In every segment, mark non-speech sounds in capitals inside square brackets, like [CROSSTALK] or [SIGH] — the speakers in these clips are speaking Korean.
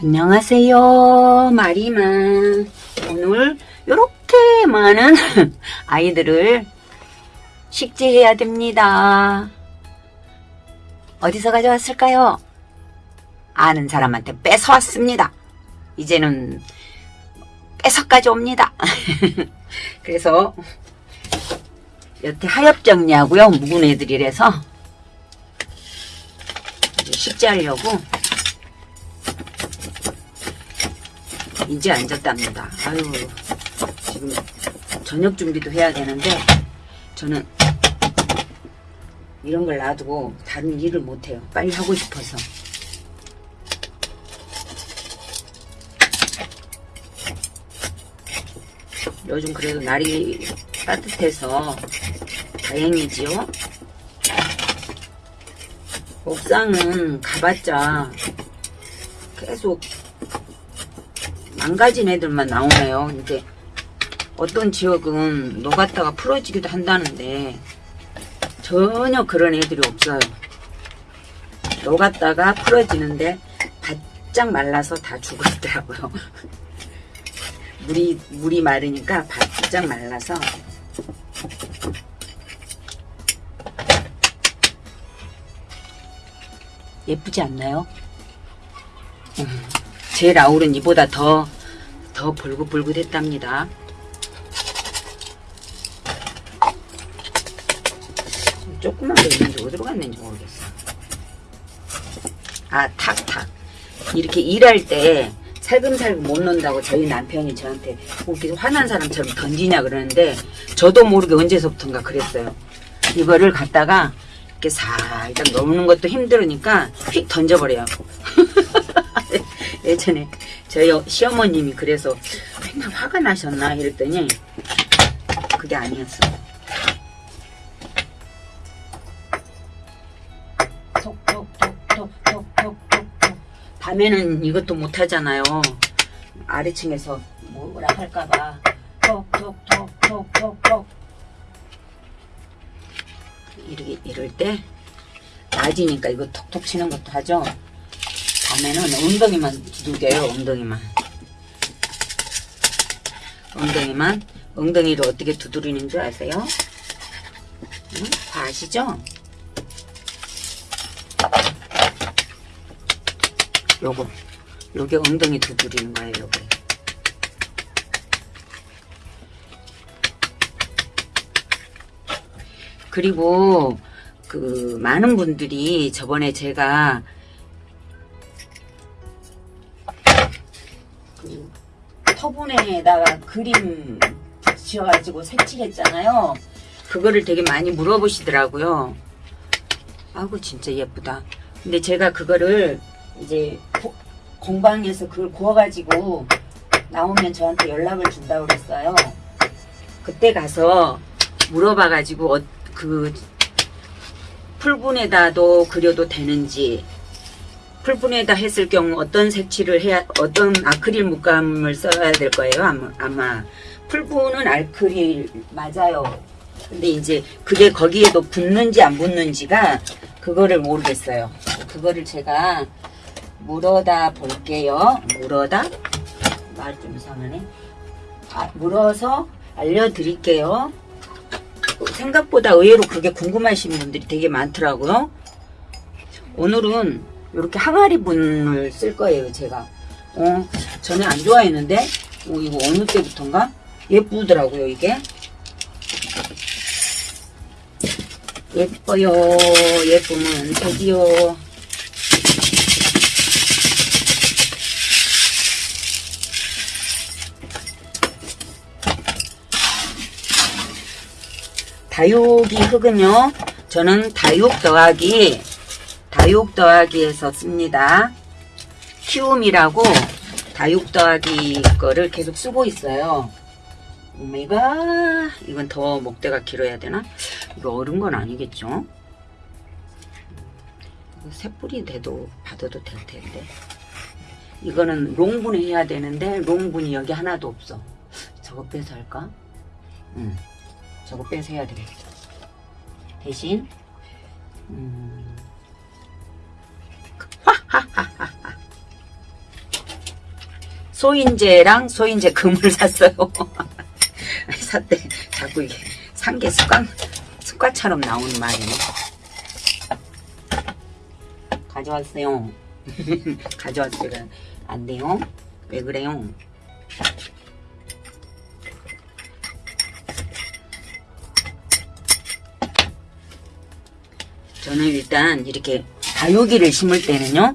안녕하세요 마리만 오늘 이렇게 많은 [LAUGHS] 아이들을 식재해야 됩니다. 어디서 가져왔을까요? 아는 사람한테 뺏어왔습니다. 이제는 뺏어까지 옵니다. [LAUGHS] 그래서 여태 하엽 정리하고요 묵은 애들이라서 식재하려고 이제 앉았답니다. 아유, 지금 저녁 준비도 해야 되는데, 저는 이런 걸 놔두고 다른 일을 못해요. 빨리 하고 싶어서. 요즘 그래도 날이 따뜻해서 다행이지요. 옥상은 가봤자 계속 망가진 애들만 나오네요. 이제 어떤 지역은 녹았다가 풀어지기도 한다는데 전혀 그런 애들이 없어요. 녹았다가 풀어지는데 바짝 말라서 다 죽었더라고요. [LAUGHS] 물이 물이 마르니까 바짝 말라서 예쁘지 않나요? 음, 제 라울은 이보다 더, 더 불긋불긋했답니다. 조그만 게 있는지 어디로 갔는지 모르겠어. 아, 탁, 탁. 이렇게 일할 때 살금살금 못 논다고 저희 남편이 저한테 뭐 이렇게 화난 사람처럼 던지냐 그러는데 저도 모르게 언제서부턴가 그랬어요. 이거를 갖다가 이렇게 살짝 넣는 것도 힘들으니까 휙 던져버려요. [LAUGHS] 예전에 저희 시어머님이 그래서 맨날 화가 나셨나 이랬더니 그게 아니었어. 밤에는 이것도 못하잖아요. 아래층에서 뭐라 할까봐 톡톡톡톡톡톡 이렇게 이럴 때 낮이니까 이거 톡톡 치는 것도 하죠. 밤에는 엉덩이만 두들겨요. 엉덩이만. 엉덩이만 엉덩이를 어떻게 두드리는 줄 아세요? 응? 다 아시죠? 요거 요게 엉덩이 두드리는 거예요. 요게. 그리고 그 많은 분들이 저번에 제가 터분에다가 그림 붙여가지고 색칠했잖아요. 그거를 되게 많이 물어보시더라고요. 아이고 진짜 예쁘다. 근데 제가 그거를 이제 고, 공방에서 그걸 구워가지고 나오면 저한테 연락을 준다고 그랬어요. 그때 가서 물어봐가지고 어, 그 풀분에다도 그려도 되는지 풀분에다 했을 경우 어떤 색칠을 해야 어떤 아크릴 물감을 써야 될 거예요? 아마, 풀분은 아크릴 맞아요. 근데 이제 그게 거기에도 붙는지 안 붙는지가 그거를 모르겠어요. 그거를 제가 물어다 볼게요. 물어다? 말 좀 이상하네. 아, 물어서 알려드릴게요. 생각보다 의외로 그게 궁금하신 분들이 되게 많더라고요. 오늘은 이렇게 항아리 분을 쓸 거예요, 제가. 어, 전에 안 좋아했는데, 어, 이거 어느 때부터인가? 예쁘더라고요, 이게. 예뻐요, 예쁘면 되지요. 다육이 흙은요 저는 다육 더하기 다육 더하기에서 씁니다. 키움이라고 다육 더하기 거를 계속 쓰고 있어요. 오메가 이건 더 목대가 길어야 되나? 이거 어른 건 아니겠죠? 새 뿌리 돼도 받아도 될 텐데. 이거는 롱분 해야 되는데 롱분이 여기 하나도 없어. 저거 빼서 할까? 응. 저거 빼서 해야 되겠다. 대신 음, 소인재랑 소인재 금을 [LAUGHS] 샀어요. [LAUGHS] 샀대. 자꾸 이게 산 게 습관, 습관처럼 나오는 말이네. 가져왔어요. [LAUGHS] 가져왔어요. 안 돼요? 왜 그래요? 저는 일단 이렇게 다육이를 심을 때는요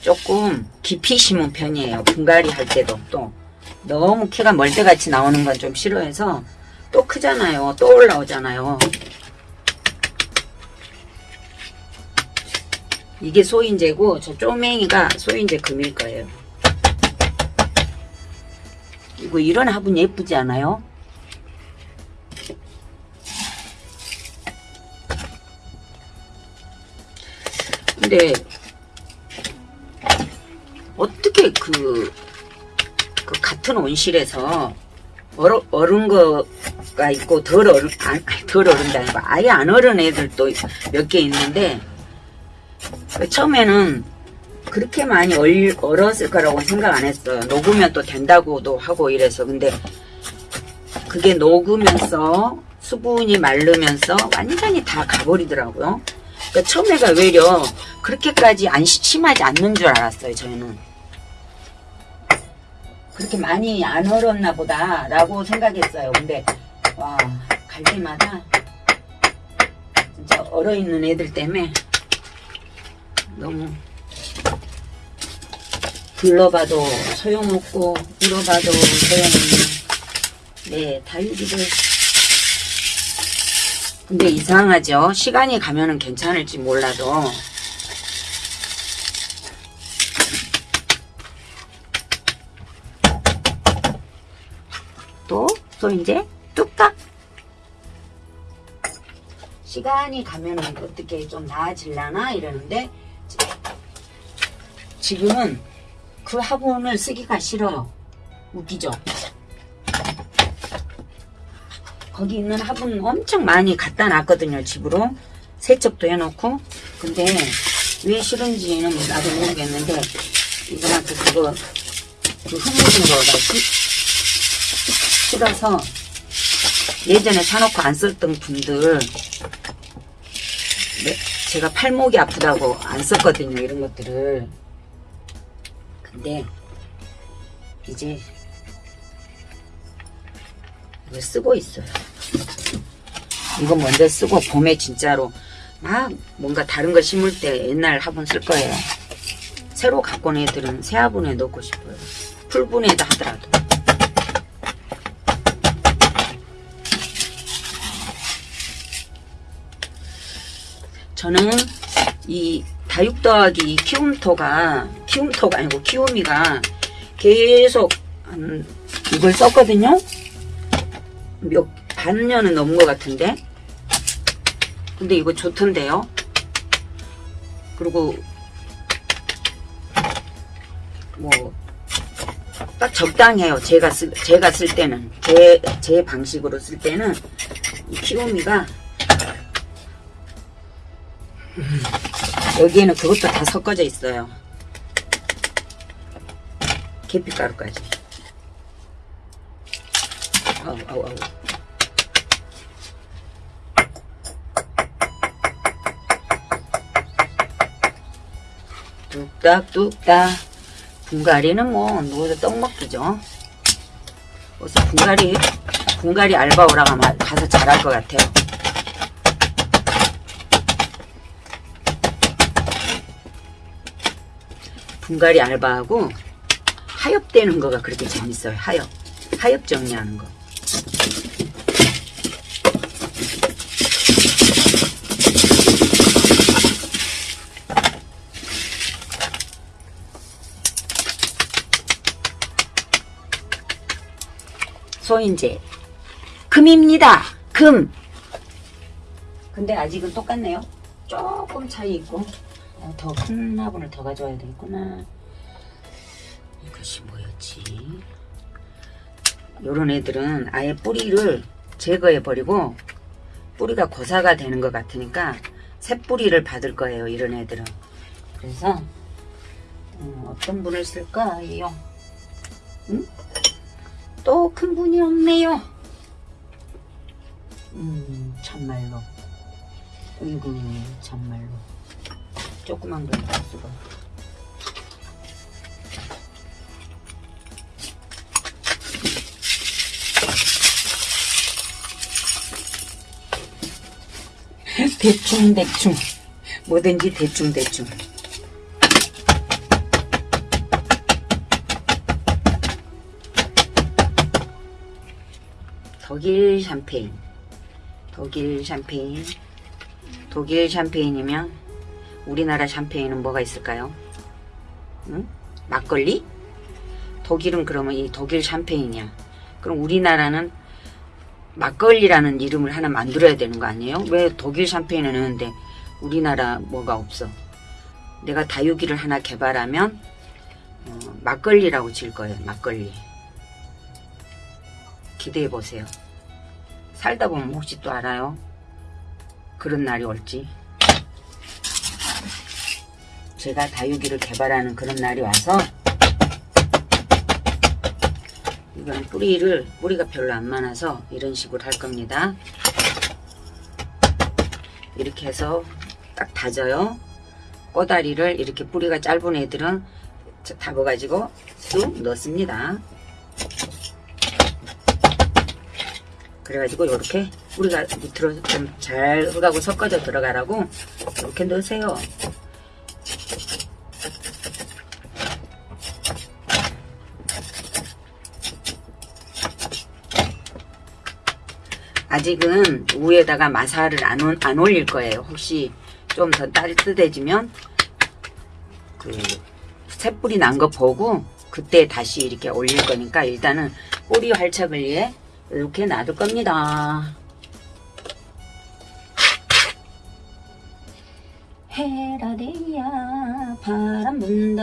조금 깊이 심은 편이에요. 분갈이 할 때도 또. 너무 키가 멀대같이 나오는 건 좀 싫어해서 또 크잖아요. 또 올라오잖아요. 이게 소인재고 저 쪼맹이가 소인재 금일 거예요. 이거 이런 화분 예쁘지 않아요? 근데 어떻게 그, 그 같은 온실에서 얼어, 얼은 거가 있고 덜 얼은 안, 덜 얼은다 아니고 아예 안 얼은 애들도 몇 개 있는데 처음에는 그렇게 많이 얼, 얼었을 거라고 생각 안 했어요. 녹으면 또 된다고도 하고 이래서 근데 그게 녹으면서 수분이 마르면서 완전히 다 가버리더라고요. 그러니까 처음에가 외려 그렇게까지 안 시- 심하지 않는 줄 알았어요. 저희는 그렇게 많이 안 얼었나 보다 라고 생각했어요. 근데 와 갈 때마다 진짜 얼어 있는 애들 때문에 너무 불러봐도 소용없고 울어봐도 소용없는 네 다육이들 근데 이상하죠 시간이 가면은 괜찮을지 몰라도 또또 이제 뚝딱 시간이 가면은 어떻게 좀 나아질라나 이러는데 지금은 그 화분을 쓰기가 싫어요. 웃기죠? 거기 있는 화분 엄청 많이 갖다 놨거든요, 집으로. 세척도 해놓고. 근데 왜 싫은지는 나도 모르겠는데, 이거한테 그거, 그 흙묻은 거가 시- 싫어서 예전에 사놓고 안 썼던 분들, 네, 제가 팔목이 아프다고 안 썼거든요, 이런 것들을. 근데 이제 이걸 쓰고 있어요. 이거 먼저 쓰고 봄에 진짜로 막 뭔가 다른 거 심을 때 옛날 화분 쓸 거예요. 새로 갖고 온 애들은 새 화분에 넣고 싶어요. 풀분에다 하더라도. 저는 이 다육 더하기 키움토가 키움토가 아니고 키우미가 계속 한 이걸 썼거든요. 몇 반년은 넘은 것 같은데. 근데 이거 좋던데요. 그리고 뭐 딱 적당해요. 제가 쓸 제가 쓸 때는 제 제 방식으로 쓸 때는 이 키우미가 여기에는 그것도 다 섞어져 있어요. 계피가루까지. 아우, 아우, 아우. 뚝딱뚝딱. 분갈이는 뭐, 누워서 떡 먹기죠. 어서 분갈이, 분갈이 알바 오라가 마- 가서 잘할 것 같아요. 분갈이 알바하고 하엽되는 거가 그렇게 재밌어요. 하엽. 하엽 정리하는 거. 소인재. 금입니다. 금. 근데 아직은 똑같네요. 조금 차이 있고. 어, 더큰 화분을 더 가져와야 되겠구나. 이것이 뭐였지? 요런 애들은 아예 뿌리를 제거해 버리고 뿌리가 고사가 되는 것 같으니까 새 뿌리를 받을 거예요. 이런 애들은. 그래서 음, 어떤 분을 쓸까요? 응? 또 큰 분이 없네요. 음, 참말로. 어이구, 참말로. 조그만 걸 수가. [LAUGHS] 대충 대충. 뭐든지 대충 대충. 독일 샴페인. 독일 샴페인. 독일 샴페인이면 우리나라 샴페인은 뭐가 있을까요? 응? 막걸리? 독일은 그러면 이 독일 샴페인이야 그럼 우리나라는 막걸리라는 이름을 하나 만들어야 되는 거 아니에요? 왜 독일 샴페인은 있는데 우리나라 뭐가 없어? 내가 다육이를 하나 개발하면 어, 막걸리라고 질 거예요. 막걸리. 기대해 보세요. 살다 보면 혹시 또 알아요? 그런 날이 올지. 제가 다육이를 개발하는 그런 날이 와서 이건 뿌리를 뿌리가 별로 안 많아서 이런 식으로 할 겁니다. 이렇게 해서 딱 다져요. 꼬다리를 이렇게 뿌리가 짧은 애들은 잡아가지고 쑥 넣습니다. 그래가지고 이렇게 뿌리가 밑으로 좀 잘 흙하고 섞어져 들어가라고 이렇게 넣으세요. 아직은 위에다가 마사를 안, 올- 안 올릴 거예요. 혹시 좀 더 따뜻해지면 그 새뿌리 난 거 보고 그때 다시 이렇게 올릴 거니까 일단은 뿌리 활착을 위해 이렇게 놔둘 겁니다. 헤라데야 바람 분다